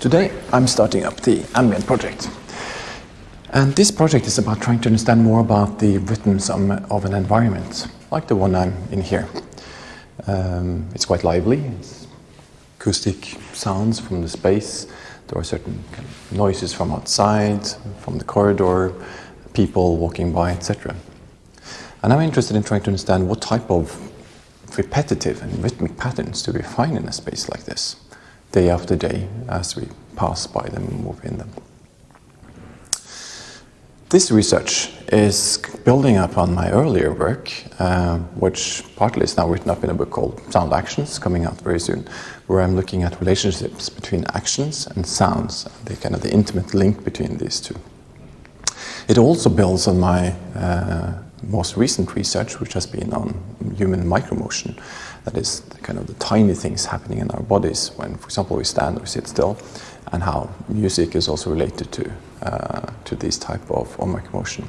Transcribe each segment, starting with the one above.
Today I'm starting up the Ambient project. And this project is about trying to understand more about the rhythms of an environment, like the one I'm in here. Um, it's quite lively, it's acoustic sounds from the space, there are certain kind of noises from outside, from the corridor, people walking by, etc. And I'm interested in trying to understand what type of repetitive and rhythmic patterns do we find in a space like this, day after day, as we pass by them and move in them. This research is building up on my earlier work, uh, which partly is now written up in a book called Sound Actions, coming out very soon, where I'm looking at relationships between actions and sounds, the kind of the intimate link between these two. It also builds on my uh, most recent research, which has been on human micromotion, that is kind of the tiny things happening in our bodies when, for example, we stand or sit still, and how music is also related to uh, to this type of, of micromotion.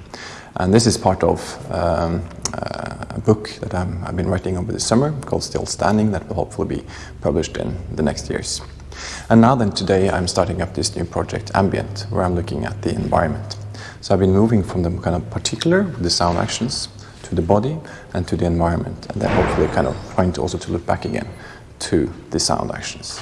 And this is part of um, uh, a book that i have been writing over the summer called Still Standing that will hopefully be published in the next years. And now then today I'm starting up this new project Ambient where I'm looking at the environment. So I've been moving from the kind of particular, the sound actions, to the body and to the environment, and then hopefully kind of trying to also to look back again to the sound actions.